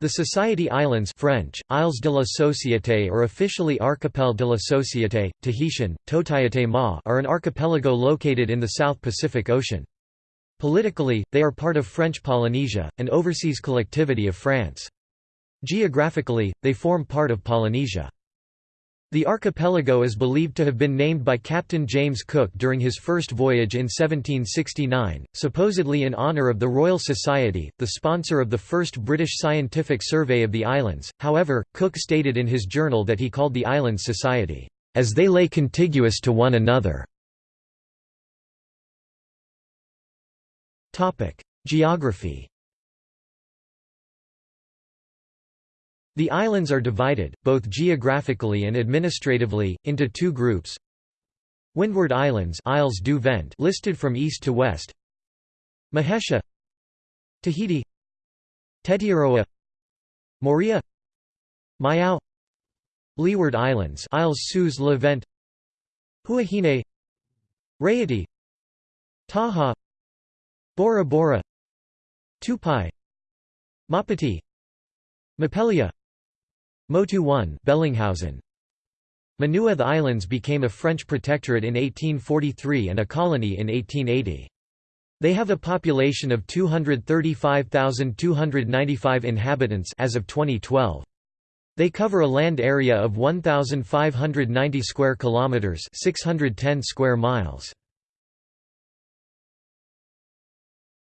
The Society Islands French, Isles de la Société or officially Archipel de la Société, Tahitian, Tōtaiete mā are an archipelago located in the South Pacific Ocean. Politically, they are part of French Polynesia, an overseas collectivity of France. Geographically, they form part of Polynesia. The archipelago is believed to have been named by Captain James Cook during his first voyage in 1769, supposedly in honour of the Royal Society, the sponsor of the first British scientific survey of the islands. However, Cook stated in his journal that he called the islands Society, as they lay contiguous to one another. Geography The islands are divided, both geographically and administratively, into two groups. Windward Islands Isles du Vent listed from east to west. Mehetia Tahiti. Tetiaroa Moorea Maiao Leeward Islands Isles sous le Vent. Huahine Raiatea Taha'a Bora Bora. Tupai Maupiti. Mopelia Motu 1 Bellingshausen Manuae The islands became a French protectorate in 1843 and a colony in 1880. They have a population of 235,295 inhabitants as of 2012. They cover a land area of 1590 square kilometers, 610 square miles.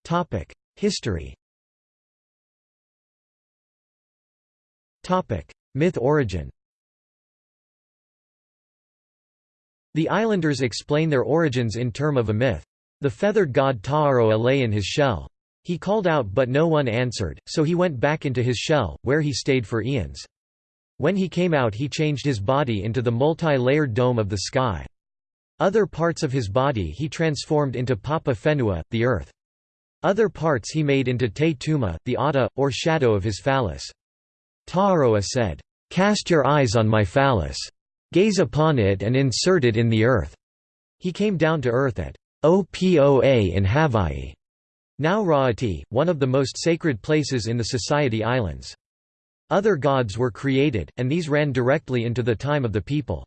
Topic: History. Topic: Myth origin The islanders explain their origins in term of a myth. The feathered god Ta'aroa lay in his shell. He called out but no one answered, so he went back into his shell, where he stayed for eons. When he came out he changed his body into the multi-layered dome of the sky. Other parts of his body he transformed into Papa Fenua, the earth. Other parts he made into Te Tuma, the ata, or shadow of his phallus. Ta'aroa said, "'Cast your eyes on my phallus. Gaze upon it and insert it in the earth.' He came down to earth at Opoa in Havai'i, now Raiatea, one of the most sacred places in the Society Islands. Other gods were created, and these ran directly into the time of the people.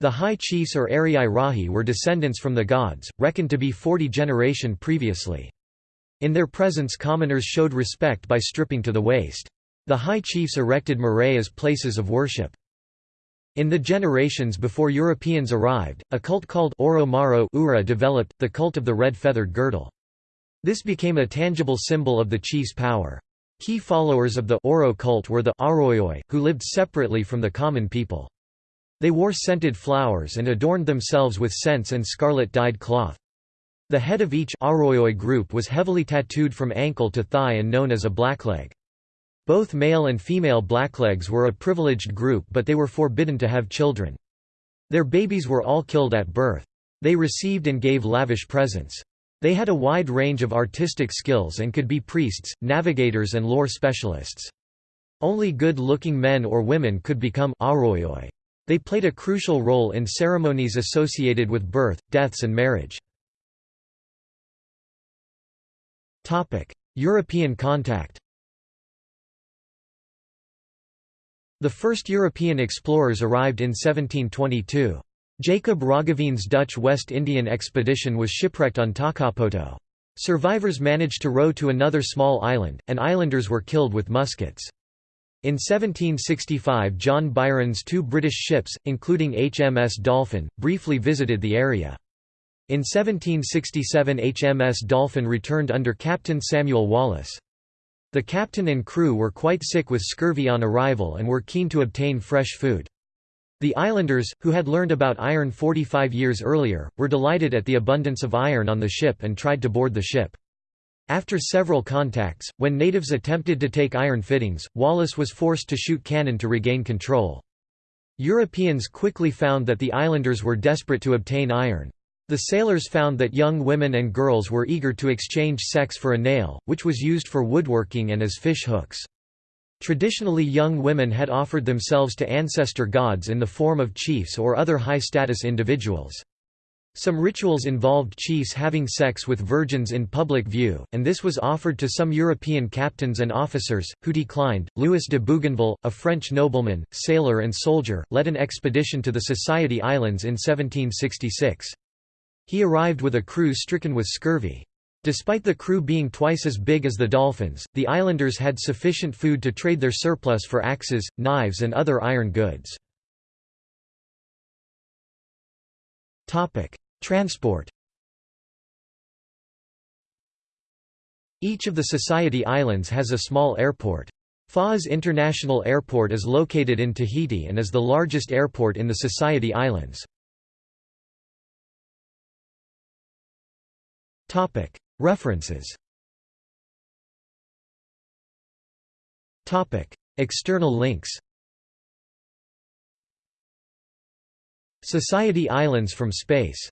The high chiefs or Ari'i Rahi were descendants from the gods, reckoned to be 40 generation previously. In their presence commoners showed respect by stripping to the waist. The high chiefs erected marae as places of worship. In the generations before Europeans arrived, a cult called Oro Maro Ura developed, the cult of the red-feathered girdle. This became a tangible symbol of the chief's power. Key followers of the Oro cult were the Arioi, who lived separately from the common people. They wore scented flowers and adorned themselves with scents and scarlet-dyed cloth. The head of each Arioi group was heavily tattooed from ankle to thigh and known as a blackleg. Both male and female blacklegs were a privileged group but they were forbidden to have children. Their babies were all killed at birth. They received and gave lavish presents. They had a wide range of artistic skills and could be priests, navigators and lore specialists. Only good-looking men or women could become arioi. They played a crucial role in ceremonies associated with birth, deaths and marriage. European contact The first European explorers arrived in 1722. Jacob Roggeveen's Dutch West Indian expedition was shipwrecked on Takapoto. Survivors managed to row to another small island, and islanders were killed with muskets. In 1765 John Byron's two British ships, including HMS Dolphin, briefly visited the area. In 1767 HMS Dolphin returned under Captain Samuel Wallis. The captain and crew were quite sick with scurvy on arrival and were keen to obtain fresh food. The islanders, who had learned about iron 45 years earlier, were delighted at the abundance of iron on the ship and tried to board the ship. After several contacts, when natives attempted to take iron fittings, Wallis was forced to shoot cannon to regain control. Europeans quickly found that the islanders were desperate to obtain iron. The sailors found that young women and girls were eager to exchange sex for a nail, which was used for woodworking and as fish hooks. Traditionally young women had offered themselves to ancestor gods in the form of chiefs or other high-status individuals. Some rituals involved chiefs having sex with virgins in public view, and this was offered to some European captains and officers, who declined. Louis de Bougainville, a French nobleman, sailor, and soldier, led an expedition to the Society Islands in 1766. He arrived with a crew stricken with scurvy. Despite the crew being twice as big as the Dolphins, the islanders had sufficient food to trade their surplus for axes, knives, and other iron goods. Transport Each of the Society Islands has a small airport. Faa'a International Airport is located in Tahiti and is the largest airport in the Society Islands. References. External links. Society Islands from space